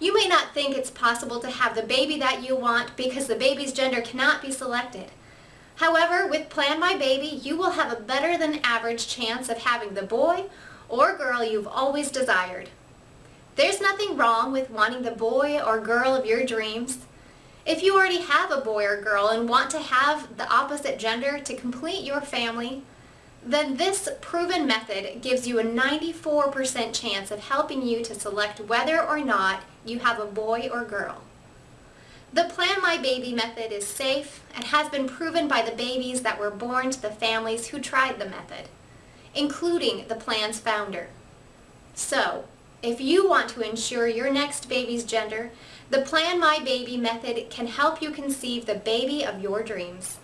You may not think it's possible to have the baby that you want because the baby's gender cannot be selected. However, with Plan My Baby, you will have a better than average chance of having the boy or girl you've always desired. There's nothing wrong with wanting the boy or girl of your dreams. If you already have a boy or girl and want to have the opposite gender to complete your family, then this proven method gives you a 94% chance of helping you to select whether or not you have a boy or girl. The Plan My Baby method is safe and has been proven by the babies that were born to the families who tried the method, including the plan's founder. So, if you want to ensure your next baby's gender, the Plan My Baby method can help you conceive the baby of your dreams.